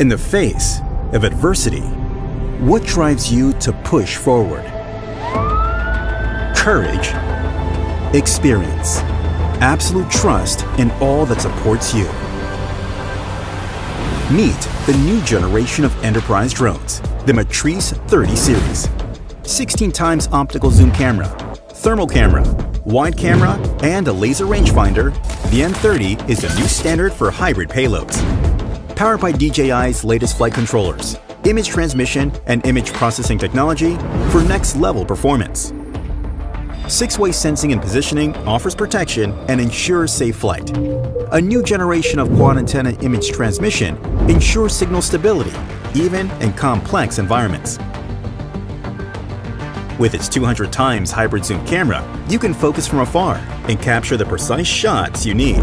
In the face of adversity, what drives you to push forward? Courage, experience, absolute trust in all that supports you. Meet the new generation of enterprise drones, the Matrice 30 series. 16 times optical zoom camera, thermal camera, wide camera, and a laser rangefinder, the M30 is the new standard for hybrid payloads. Powered by DJI's latest flight controllers, image transmission, and image processing technology for next-level performance. Six-way sensing and positioning offers protection and ensures safe flight. A new generation of quad antenna image transmission ensures signal stability, even in complex environments. With its 200 times hybrid zoom camera, you can focus from afar and capture the precise shots you need.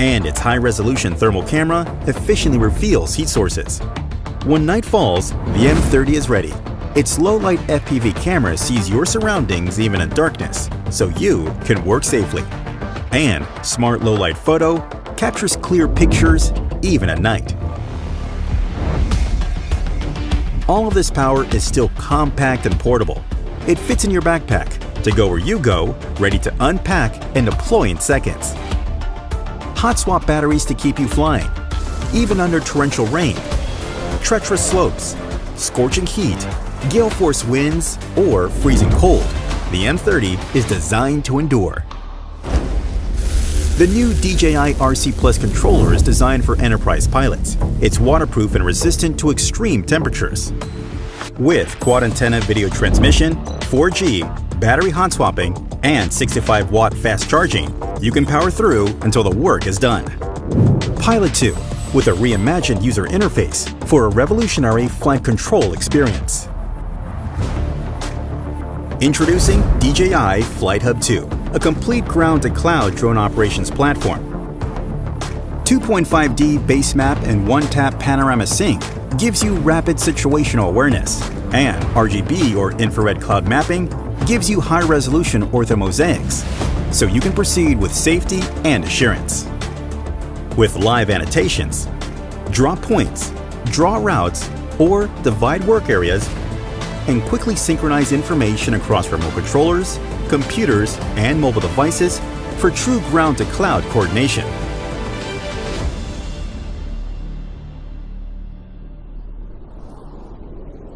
And its high-resolution thermal camera efficiently reveals heat sources. When night falls, the M30 is ready. Its low-light FPV camera sees your surroundings even in darkness, so you can work safely. And Smart Low Light Photo captures clear pictures even at night. All of this power is still compact and portable. It fits in your backpack to go where you go, ready to unpack and deploy in seconds. Hot swap batteries to keep you flying, even under torrential rain, treacherous slopes, scorching heat, gale force winds, or freezing cold. The M30 is designed to endure. The new DJI RC Plus controller is designed for enterprise pilots. It's waterproof and resistant to extreme temperatures. With quad antenna video transmission, 4G, battery hot swapping, and 65 watt fast charging, you can power through until the work is done. Pilot 2 with a reimagined user interface for a revolutionary flight control experience. Introducing DJI Flight Hub 2, a complete ground-to-cloud drone operations platform. 2.5D base map and one-tap panorama sync gives you rapid situational awareness, and RGB or infrared cloud mapping gives you high-resolution orthomosaics, so you can proceed with safety and assurance. With live annotations, draw points, draw routes, or divide work areas and quickly synchronize information across remote controllers, computers, and mobile devices for true ground-to-cloud coordination.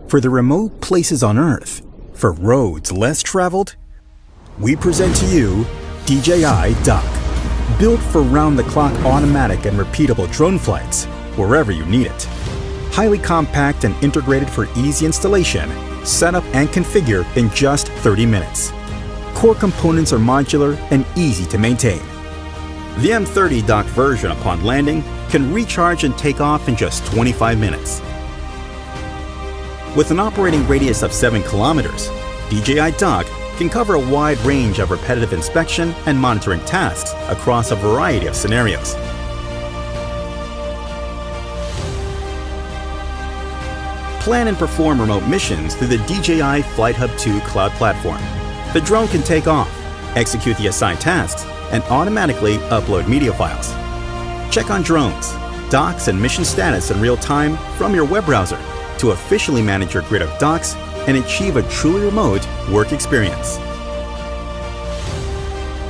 For the remote places on Earth, for roads less traveled, we present to you DJI Dock. Built for round-the-clock automatic and repeatable drone flights, wherever you need it. Highly compact and integrated for easy installation, setup and configure in just 30 minutes. Core components are modular and easy to maintain. The M30 dock version upon landing can recharge and take off in just 25 minutes. With an operating radius of 7 kilometers, DJI Dock can cover a wide range of repetitive inspection and monitoring tasks across a variety of scenarios. Plan and perform remote missions through the DJI Flight Hub 2 cloud platform. The drone can take off, execute the assigned tasks, and automatically upload media files. Check on drones, docks, and mission status in real time from your web browser to officially manage your grid of docks and achieve a truly remote work experience.